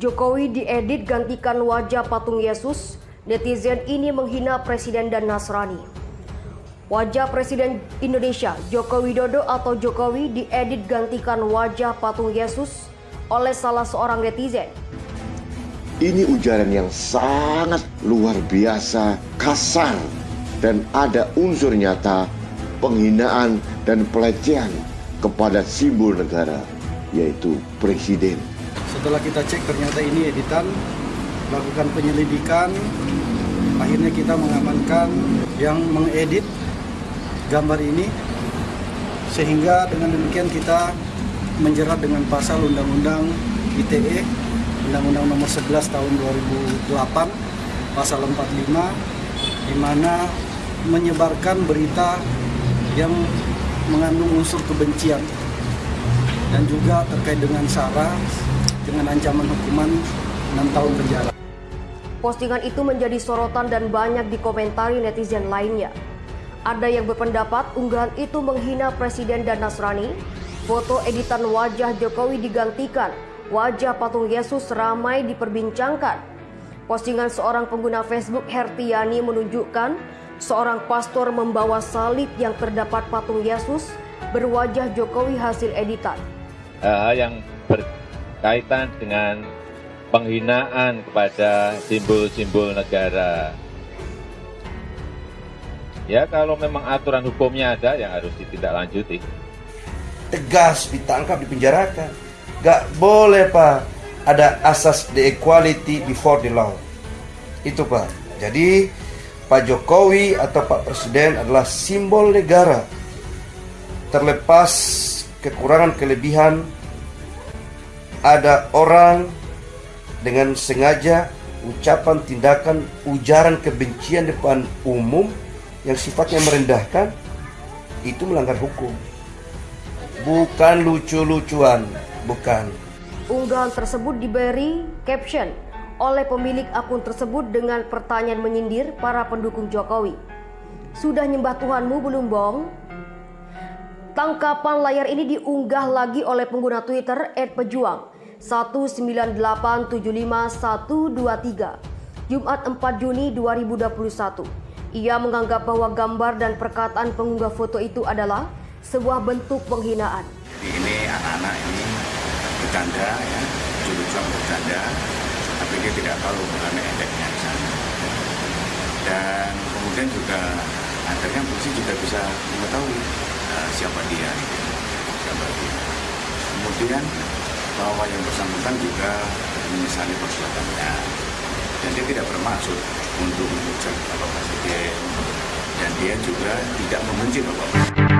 Jokowi diedit gantikan wajah patung Yesus. Netizen ini menghina Presiden dan Nasrani. Wajah Presiden Indonesia Joko Widodo atau Jokowi diedit gantikan wajah patung Yesus oleh salah seorang netizen. Ini ujaran yang sangat luar biasa, kasar, dan ada unsur nyata penghinaan dan pelecehan kepada simbol negara, yaitu presiden. Setelah kita cek ternyata ini editan, lakukan penyelidikan, akhirnya kita mengamankan yang mengedit gambar ini, sehingga dengan demikian kita menjerat dengan pasal Undang-Undang ITE, Undang-Undang Nomor 11 Tahun 2008, pasal 45, di mana menyebarkan berita yang mengandung unsur kebencian dan juga terkait dengan SARA dengan ancaman hukuman 6 tahun penjara. Postingan itu menjadi sorotan dan banyak dikomentari netizen lainnya. Ada yang berpendapat unggahan itu menghina Presiden dan Nasrani. Foto editan wajah Jokowi digantikan. Wajah patung Yesus ramai diperbincangkan. Postingan seorang pengguna Facebook Hertiani menunjukkan seorang pastor membawa salib yang terdapat patung Yesus berwajah Jokowi hasil editan. Hal yang ber kaitan dengan penghinaan kepada simbol-simbol negara. Ya kalau memang aturan hukumnya ada yang harus ditindaklanjuti. Tegas ditangkap, dipenjarakan. Gak boleh Pak, ada asas the equality before the law. Itu Pak. Jadi Pak Jokowi atau Pak Presiden adalah simbol negara. Terlepas kekurangan kelebihan ada orang dengan sengaja ucapan tindakan ujaran kebencian depan umum yang sifatnya merendahkan itu melanggar hukum. Bukan lucu-lucuan bukan. Unggahan tersebut diberi caption oleh pemilik akun tersebut dengan pertanyaan menyindir para pendukung Jokowi. Sudah nyembah Tuhanmu belum bong? Tangkapan layar ini diunggah lagi oleh pengguna Twitter @pejuang 198751123 Jumat 4 Juni 2021. Ia menganggap bahwa gambar dan perkataan pengunggah foto itu adalah sebuah bentuk penghinaan. Ini anak-anak ini bercanda ya, lucu bercanda, tapi dia tidak tahu mengenai efeknya di sana. Dan kemudian juga akhirnya polisi juga bisa mengetahui uh, siapa dia, siapa dia. Kemudian bahwa yang bersangkutan juga menyesali perbuatannya dan dia tidak bermaksud untuk mengucap Bapak Presiden dan dia juga tidak membenci Bapak Presiden.